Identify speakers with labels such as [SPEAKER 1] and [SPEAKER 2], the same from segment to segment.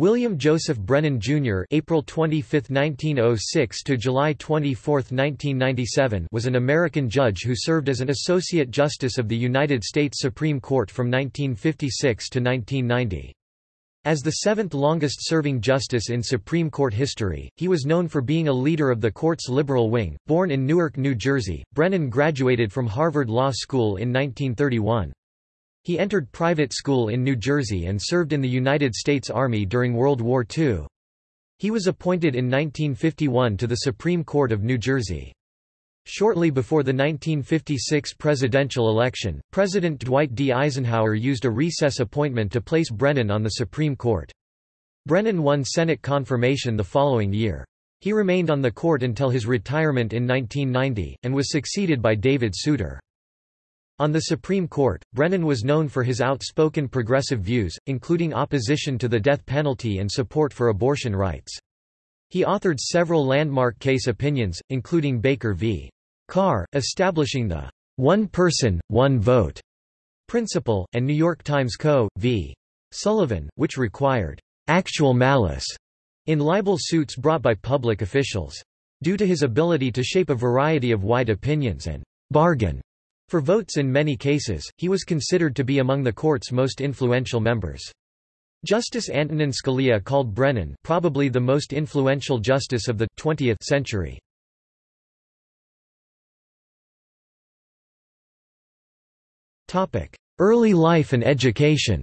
[SPEAKER 1] William Joseph Brennan Jr. (April 25, 1906 to July 24, 1997) was an American judge who served as an associate justice of the United States Supreme Court from 1956 to 1990. As the seventh longest-serving justice in Supreme Court history, he was known for being a leader of the court's liberal wing. Born in Newark, New Jersey, Brennan graduated from Harvard Law School in 1931. He entered private school in New Jersey and served in the United States Army during World War II. He was appointed in 1951 to the Supreme Court of New Jersey. Shortly before the 1956 presidential election, President Dwight D. Eisenhower used a recess appointment to place Brennan on the Supreme Court. Brennan won Senate confirmation the following year. He remained on the court until his retirement in 1990, and was succeeded by David Souter. On the Supreme Court, Brennan was known for his outspoken progressive views, including opposition to the death penalty and support for abortion rights. He authored several landmark case opinions, including Baker v. Carr, establishing the one person, one vote principle, and New York Times Co. v. Sullivan, which required actual malice in libel suits brought by public officials. Due to his ability to shape a variety of wide opinions and bargain for votes in many cases, he was considered to be among the court's most influential members. Justice Antonin Scalia called Brennan probably the most influential justice of the 20th century. Early life and education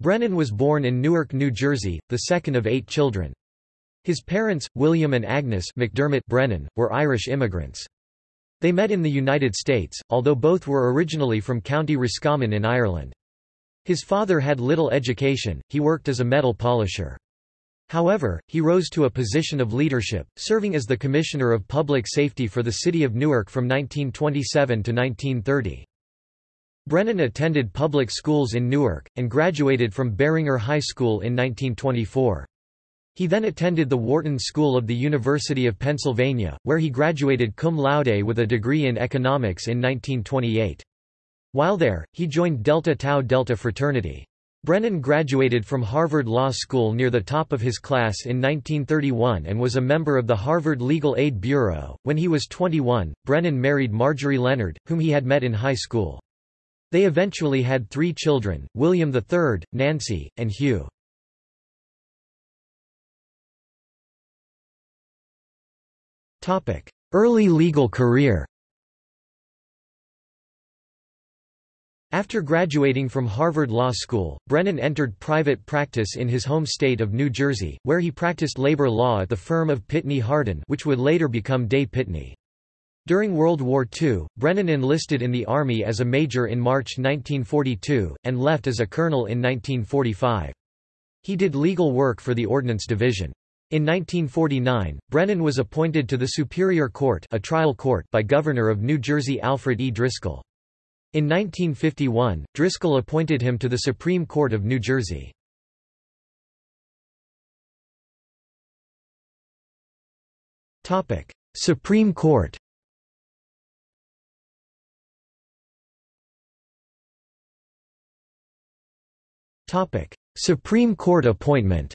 [SPEAKER 1] Brennan was born in Newark, New Jersey, the second of eight children. His parents, William and Agnes McDermott Brennan, were Irish immigrants. They met in the United States, although both were originally from County Roscommon in Ireland. His father had little education, he worked as a metal polisher. However, he rose to a position of leadership, serving as the Commissioner of Public Safety for the city of Newark from 1927 to 1930. Brennan attended public schools in Newark, and graduated from Barringer High School in 1924. He then attended the Wharton School of the University of Pennsylvania, where he graduated cum laude with a degree in economics in 1928. While there, he joined Delta Tau Delta fraternity. Brennan graduated from Harvard Law School near the top of his class in 1931 and was a member of the Harvard Legal Aid Bureau. When he was 21, Brennan married Marjorie Leonard, whom he had met in high school. They eventually had three children, William III, Nancy, and Hugh. Early legal career After graduating from Harvard Law School, Brennan entered private practice in his home state of New Jersey, where he practiced labor law at the firm of Pitney Hardin which would later become Day Pitney. During World War II, Brennan enlisted in the Army as a major in March 1942, and left as a colonel in 1945. He did legal work for the Ordnance Division. In 1949, Brennan was appointed to the Superior Court, a trial court by Governor of New Jersey Alfred E. Driscoll. In 1951, Driscoll appointed him to the Supreme Court of New Jersey. Supreme Court Supreme Court appointment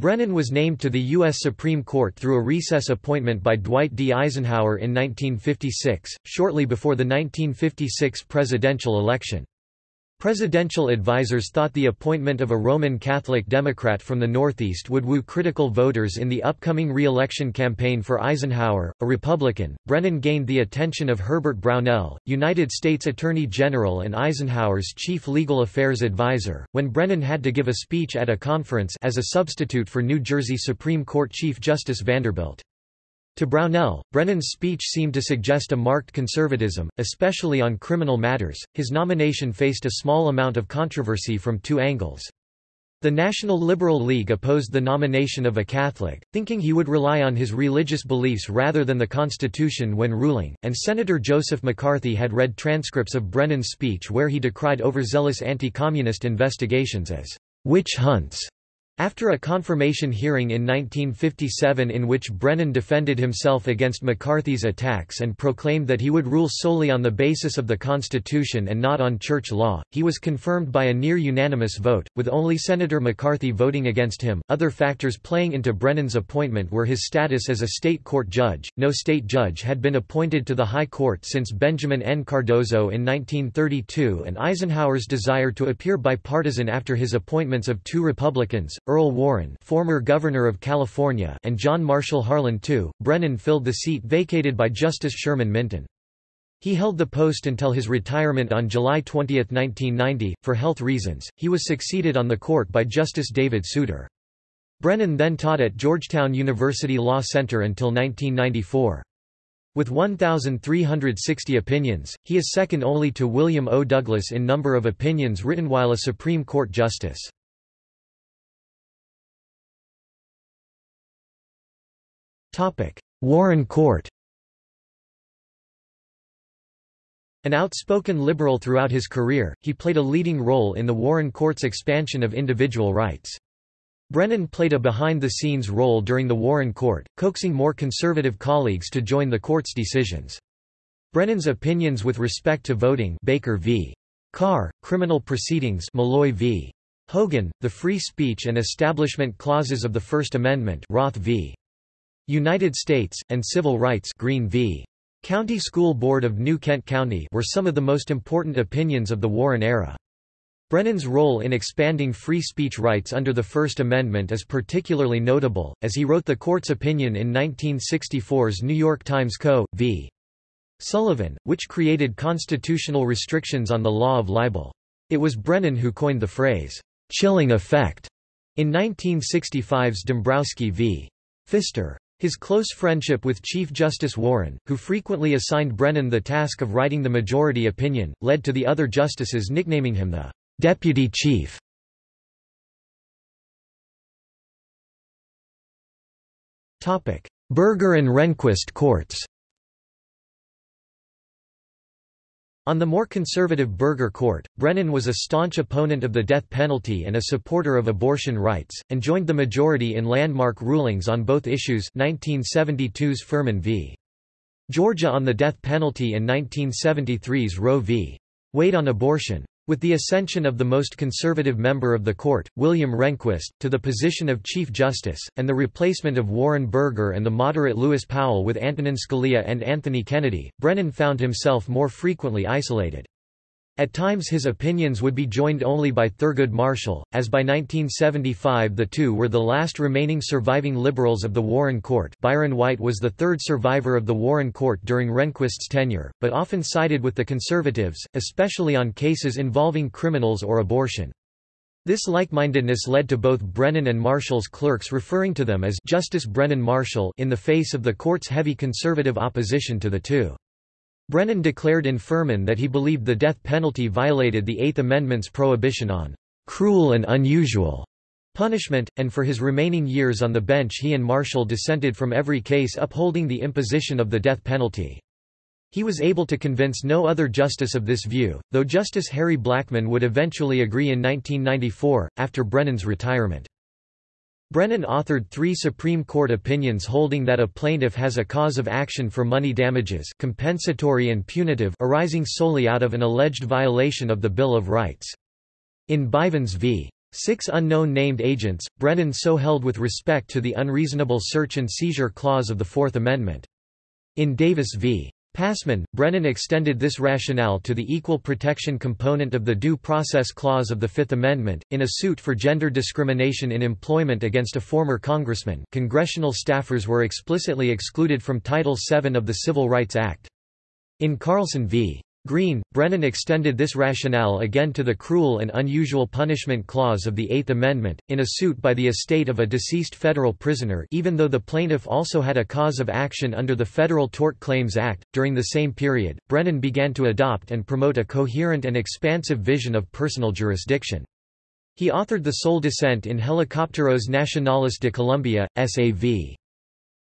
[SPEAKER 1] Brennan was named to the U.S. Supreme Court through a recess appointment by Dwight D. Eisenhower in 1956, shortly before the 1956 presidential election. Presidential advisers thought the appointment of a Roman Catholic Democrat from the Northeast would woo critical voters in the upcoming re-election campaign for Eisenhower, a Republican. Brennan gained the attention of Herbert Brownell, United States Attorney General and Eisenhower's chief legal affairs advisor, when Brennan had to give a speech at a conference as a substitute for New Jersey Supreme Court Chief Justice Vanderbilt. To Brownell, Brennan's speech seemed to suggest a marked conservatism, especially on criminal matters. His nomination faced a small amount of controversy from two angles. The National Liberal League opposed the nomination of a Catholic, thinking he would rely on his religious beliefs rather than the Constitution when ruling, and Senator Joseph McCarthy had read transcripts of Brennan's speech where he decried overzealous anti-communist investigations as witch hunts After a confirmation hearing in 1957 in which Brennan defended himself against McCarthy's attacks and proclaimed that he would rule solely on the basis of the Constitution and not on church law, he was confirmed by a near unanimous vote, with only Senator McCarthy voting against him. Other factors playing into Brennan's appointment were his status as a state court judge. No state judge had been appointed to the High Court since Benjamin N. Cardozo in 1932 and Eisenhower's desire to appear bipartisan after his appointments of two Republicans, Earl Warren former Governor of California and John Marshall Harlan II, Brennan filled the seat vacated by Justice Sherman Minton. He held the post until his retirement on July 20, 1990. For health reasons, he was succeeded on the court by Justice David Souter. Brennan then taught at Georgetown University Law Center until 1994. With 1,360 opinions, he is second only to William O. Douglas in number of opinions written while a Supreme Court justice. Warren Court An outspoken liberal throughout his career, he played a leading role in the Warren Court's expansion of individual rights. Brennan played a behind-the-scenes role during the Warren Court, coaxing more conservative colleagues to join the court's decisions. Brennan's opinions with respect to voting Baker v. Carr, criminal proceedings Malloy v. Hogan, the free speech and establishment clauses of the First Amendment Roth v. United States, and civil rights Green v. County School Board of New Kent County were some of the most important opinions of the Warren era. Brennan's role in expanding free speech rights under the First Amendment is particularly notable, as he wrote the court's opinion in 1964's New York Times Co. v. Sullivan, which created constitutional restrictions on the law of libel. It was Brennan who coined the phrase, chilling effect, in 1965's Dombrowski v. Pfister. His close friendship with Chief Justice Warren, who frequently assigned Brennan the task of writing the majority opinion, led to the other justices nicknaming him the deputy chief. Burger and Rehnquist courts On the more conservative Burger Court, Brennan was a staunch opponent of the death penalty and a supporter of abortion rights, and joined the majority in landmark rulings on both issues 1972's Furman v. Georgia on the death penalty and 1973's Roe v. Wade on abortion. With the ascension of the most conservative member of the court, William Rehnquist, to the position of Chief Justice, and the replacement of Warren Burger and the moderate Lewis Powell with Antonin Scalia and Anthony Kennedy, Brennan found himself more frequently isolated. At times his opinions would be joined only by Thurgood Marshall, as by 1975 the two were the last remaining surviving liberals of the Warren Court Byron White was the third survivor of the Warren Court during Rehnquist's tenure, but often sided with the conservatives, especially on cases involving criminals or abortion. This like-mindedness led to both Brennan and Marshall's clerks referring to them as Justice Brennan Marshall in the face of the court's heavy conservative opposition to the two. Brennan declared in Furman that he believed the death penalty violated the Eighth Amendment's prohibition on cruel and unusual punishment, and for his remaining years on the bench he and Marshall dissented from every case upholding the imposition of the death penalty. He was able to convince no other justice of this view, though Justice Harry Blackmun would eventually agree in 1994, after Brennan's retirement. Brennan authored three Supreme Court opinions holding that a plaintiff has a cause of action for money damages compensatory and punitive arising solely out of an alleged violation of the Bill of Rights. In Bivens v. Six unknown named agents, Brennan so held with respect to the unreasonable search and seizure clause of the Fourth Amendment. In Davis v. Passman, Brennan extended this rationale to the equal protection component of the Due Process Clause of the Fifth Amendment. In a suit for gender discrimination in employment against a former congressman, congressional staffers were explicitly excluded from Title VII of the Civil Rights Act. In Carlson v. Green, Brennan extended this rationale again to the Cruel and Unusual Punishment Clause of the Eighth Amendment, in a suit by the estate of a deceased federal prisoner even though the plaintiff also had a cause of action under the Federal Tort Claims Act. During the same period, Brennan began to adopt and promote a coherent and expansive vision of personal jurisdiction. He authored the sole dissent in Helicópteros Nacionales de Colombia, S.A.V.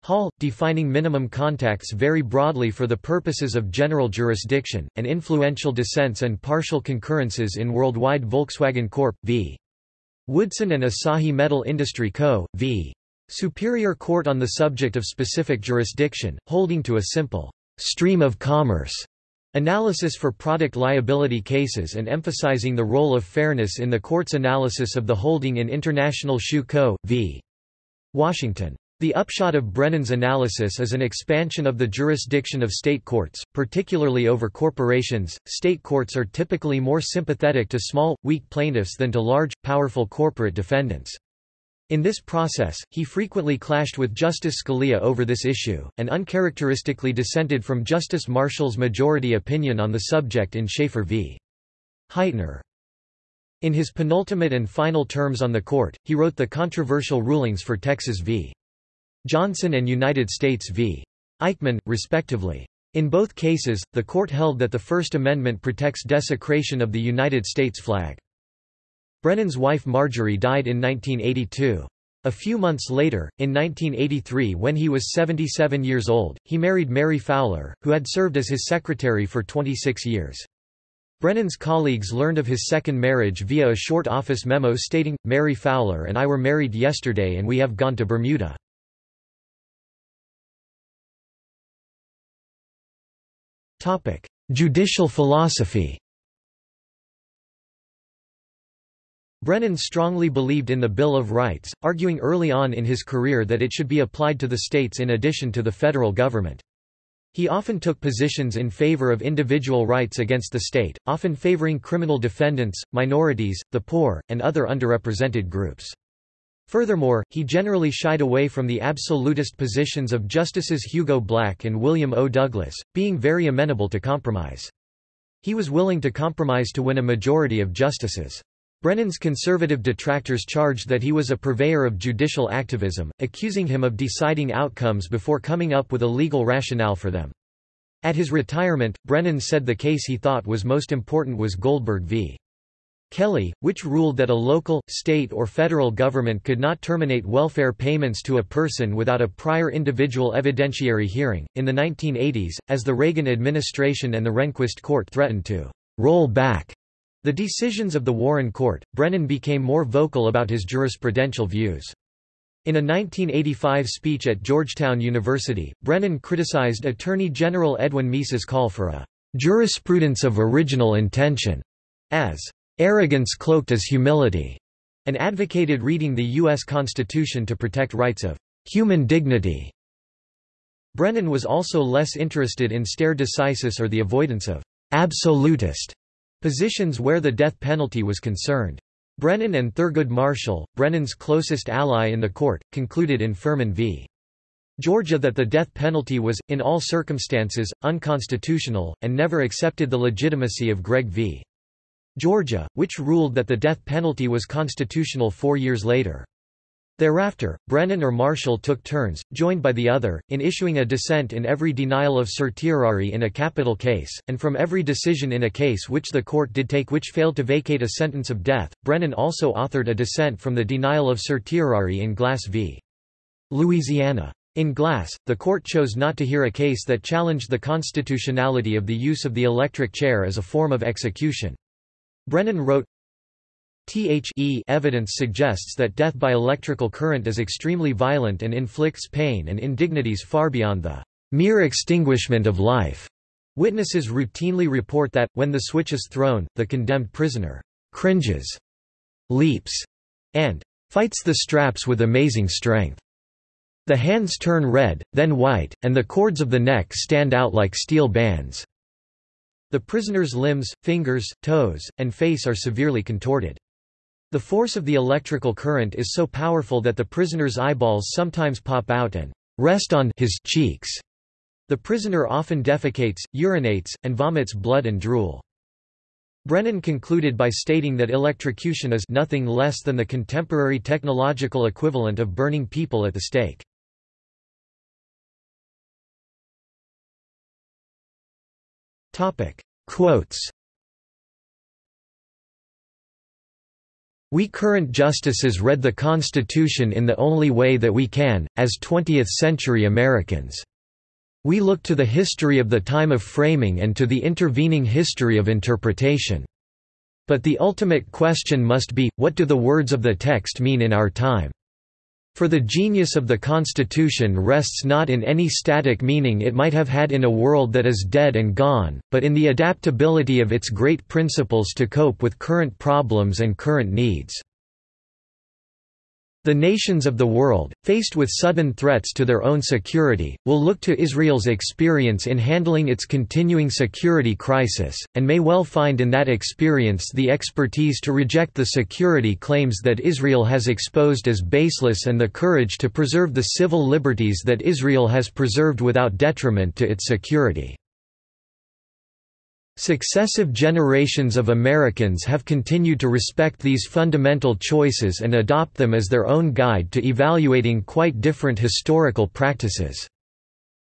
[SPEAKER 1] Hall, defining minimum contacts very broadly for the purposes of general jurisdiction, and influential dissents and partial concurrences in Worldwide Volkswagen Corp. v. Woodson and Asahi Metal Industry Co., v. Superior Court on the subject of specific jurisdiction, holding to a simple stream of commerce analysis for product liability cases and emphasizing the role of fairness in the court's analysis of the holding in International Shoe Co. v. Washington. The upshot of Brennan's analysis is an expansion of the jurisdiction of state courts, particularly over corporations. State courts are typically more sympathetic to small, weak plaintiffs than to large, powerful corporate defendants. In this process, he frequently clashed with Justice Scalia over this issue, and uncharacteristically dissented from Justice Marshall's majority opinion on the subject in Shaffer v. Heitner. In his penultimate and final terms on the court, he wrote the controversial rulings for Texas v. Johnson and United States v. Eichman, respectively. In both cases, the court held that the First Amendment protects desecration of the United States flag. Brennan's wife Marjorie died in 1982. A few months later, in 1983 when he was 77 years old, he married Mary Fowler, who had served as his secretary for 26 years. Brennan's colleagues learned of his second marriage via a short office memo stating, Mary Fowler and I were married yesterday and we have gone to Bermuda. Judicial philosophy Brennan strongly believed in the Bill of Rights, arguing early on in his career that it should be applied to the states in addition to the federal government. He often took positions in favor of individual rights against the state, often favoring criminal defendants, minorities, the poor, and other underrepresented groups. Furthermore, he generally shied away from the absolutist positions of Justices Hugo Black and William O. Douglas, being very amenable to compromise. He was willing to compromise to win a majority of justices. Brennan's conservative detractors charged that he was a purveyor of judicial activism, accusing him of deciding outcomes before coming up with a legal rationale for them. At his retirement, Brennan said the case he thought was most important was Goldberg v. Kelly, which ruled that a local, state or federal government could not terminate welfare payments to a person without a prior individual evidentiary hearing. In the 1980s, as the Reagan administration and the Rehnquist court threatened to roll back the decisions of the Warren Court, Brennan became more vocal about his jurisprudential views. In a 1985 speech at Georgetown University, Brennan criticized Attorney General Edwin Meese's call for a jurisprudence of original intention as arrogance cloaked as humility, and advocated reading the U.S. Constitution to protect rights of human dignity. Brennan was also less interested in stare decisis or the avoidance of absolutist positions where the death penalty was concerned. Brennan and Thurgood Marshall, Brennan's closest ally in the court, concluded in Furman v. Georgia that the death penalty was, in all circumstances, unconstitutional, and never accepted the legitimacy of Gregg v. Georgia, which ruled that the death penalty was constitutional four years later. Thereafter, Brennan or Marshall took turns, joined by the other, in issuing a dissent in every denial of certiorari in a capital case, and from every decision in a case which the court did take which failed to vacate a sentence of death. Brennan also authored a dissent from the denial of certiorari in Glass v. Louisiana. In Glass, the court chose not to hear a case that challenged the constitutionality of the use of the electric chair as a form of execution. Brennan wrote, The evidence suggests that death by electrical current is extremely violent and inflicts pain and indignities far beyond the mere extinguishment of life. Witnesses routinely report that, when the switch is thrown, the condemned prisoner cringes, leaps, and fights the straps with amazing strength. The hands turn red, then white, and the cords of the neck stand out like steel bands. The prisoner's limbs, fingers, toes, and face are severely contorted. The force of the electrical current is so powerful that the prisoner's eyeballs sometimes pop out and rest on his cheeks. The prisoner often defecates, urinates, and vomits blood and drool. Brennan concluded by stating that electrocution is nothing less than the contemporary technological equivalent of burning people at the stake. Quotes We current justices read the Constitution in the only way that we can, as 20th-century Americans. We look to the history of the time of framing and to the intervening history of interpretation. But the ultimate question must be, what do the words of the text mean in our time? For the genius of the Constitution rests not in any static meaning it might have had in a world that is dead and gone, but in the adaptability of its great principles to cope with current problems and current needs. The nations of the world, faced with sudden threats to their own security, will look to Israel's experience in handling its continuing security crisis, and may well find in that experience the expertise to reject the security claims that Israel has exposed as baseless and the courage to preserve the civil liberties that Israel has preserved without detriment to its security. Successive generations of Americans have continued to respect these fundamental choices and adopt them as their own guide to evaluating quite different historical practices.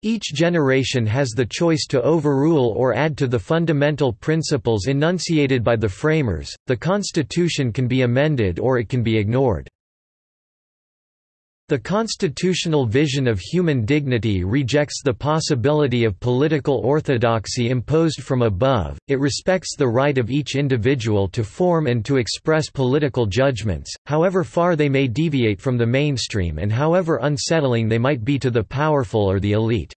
[SPEAKER 1] Each generation has the choice to overrule or add to the fundamental principles enunciated by the framers. The Constitution can be amended or it can be ignored. The constitutional vision of human dignity rejects the possibility of political orthodoxy imposed from above, it respects the right of each individual to form and to express political judgments, however far they may deviate from the mainstream and however unsettling they might be to the powerful or the elite.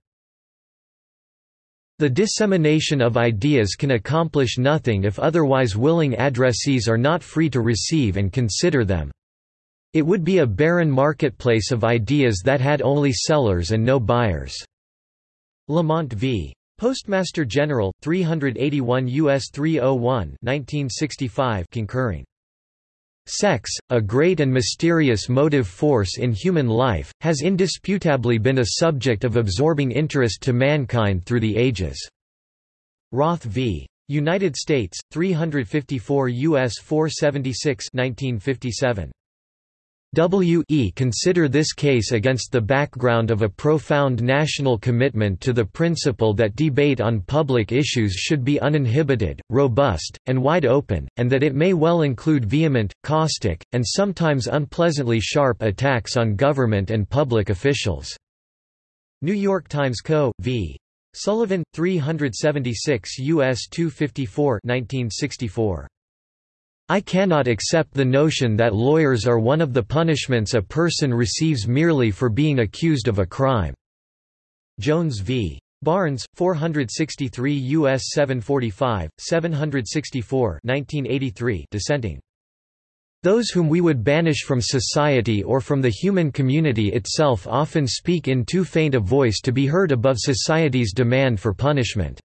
[SPEAKER 1] The dissemination of ideas can accomplish nothing if otherwise willing addressees are not free to receive and consider them. It would be a barren marketplace of ideas that had only sellers and no buyers. Lamont v. Postmaster General, 381 U.S. 301 1965 concurring. Sex, a great and mysterious motive force in human life, has indisputably been a subject of absorbing interest to mankind through the ages. Roth v. United States, 354 U.S. 476 1957. W e consider this case against the background of a profound national commitment to the principle that debate on public issues should be uninhibited, robust, and wide open, and that it may well include vehement, caustic, and sometimes unpleasantly sharp attacks on government and public officials. New York Times Co. v. Sullivan, 376 U.S. 254 1964. I cannot accept the notion that lawyers are one of the punishments a person receives merely for being accused of a crime." Jones v. Barnes, 463 U.S. 745, 764 1983 dissenting. Those whom we would banish from society or from the human community itself often speak in too faint a voice to be heard above society's demand for punishment.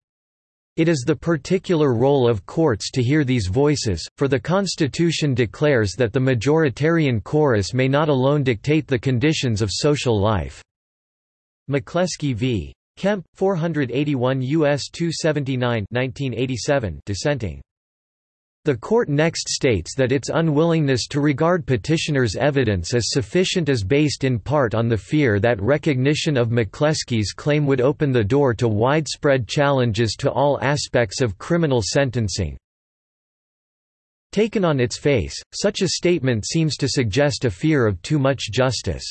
[SPEAKER 1] It is the particular role of courts to hear these voices, for the Constitution declares that the majoritarian chorus may not alone dictate the conditions of social life. McCleskey v. Kemp, 481 U.S. 279 1987 dissenting. The court next states that its unwillingness to regard petitioner's evidence as sufficient is based in part on the fear that recognition of McCleskey's claim would open the door to widespread challenges to all aspects of criminal sentencing. Taken on its face, such a statement seems to suggest a fear of too much justice.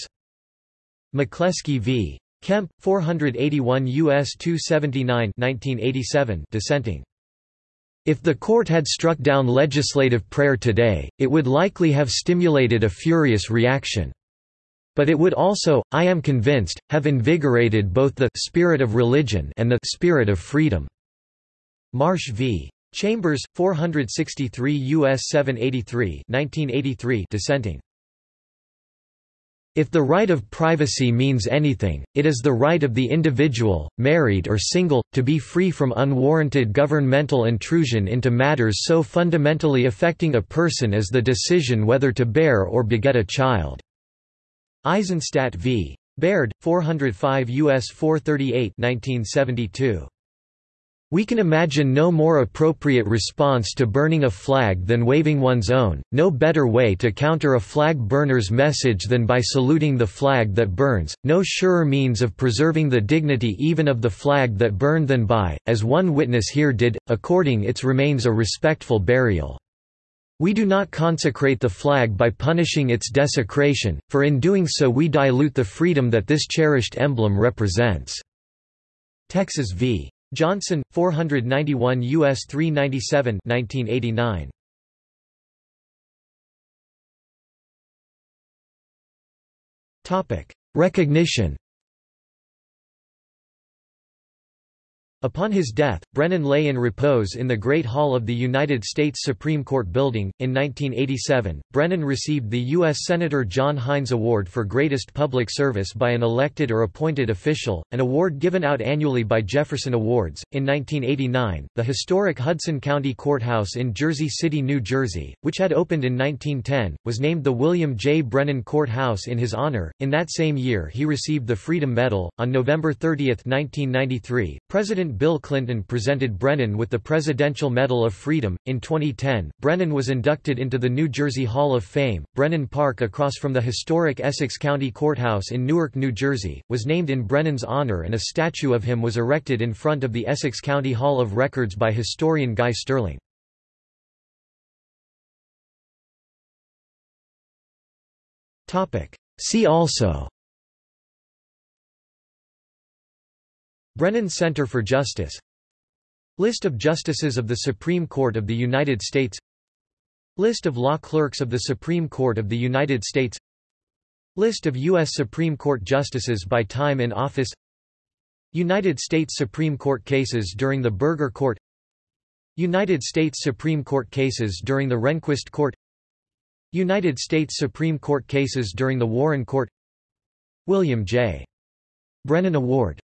[SPEAKER 1] McCleskey v. Kemp, 481 U.S. 279 1987 dissenting. If the court had struck down legislative prayer today, it would likely have stimulated a furious reaction. But it would also, I am convinced, have invigorated both the spirit of religion and the spirit of freedom. Marsh v. Chambers, 463 U.S. 783 1983 dissenting. If the right of privacy means anything, it is the right of the individual, married or single, to be free from unwarranted governmental intrusion into matters so fundamentally affecting a person as the decision whether to bear or beget a child. Eisenstadt v. Baird, 405 U.S. 438 1972. We can imagine no more appropriate response to burning a flag than waving one's own, no better way to counter a flag burner's message than by saluting the flag that burns, no surer means of preserving the dignity even of the flag that burned than by, as one witness here did, according its remains a respectful burial. We do not consecrate the flag by punishing its desecration, for in doing so we dilute the freedom that this cherished emblem represents." Texas v. Johnson, 491 U.S. 397 1989. Recognition Upon his death, Brennan lay in repose in the Great Hall of the United States Supreme Court Building. In 1987, Brennan received the U.S. Senator John Heinz Award for Greatest Public Service by an elected or appointed official, an award given out annually by Jefferson Awards. In 1989, the historic Hudson County Courthouse in Jersey City, New Jersey, which had opened in 1910, was named the William J. Brennan Courthouse in his honor. In that same year, he received the Freedom Medal. On November 30, 1993, President President Bill Clinton presented Brennan with the Presidential Medal of Freedom. In 2010, Brennan was inducted into the New Jersey Hall of Fame. Brennan Park, across from the historic Essex County Courthouse in Newark, New Jersey, was named in Brennan's honor and a statue of him was erected in front of the Essex County Hall of Records by historian Guy Sterling. See also Brennan Center for Justice. List of Justices of the Supreme Court of the United States. List of law clerks of the Supreme Court of the United States. List of U.S. Supreme Court Justices by time in office. United States Supreme Court cases during the Burger Court. United States Supreme Court cases during the Rehnquist Court. United States Supreme Court cases during the Warren Court. William J. Brennan Award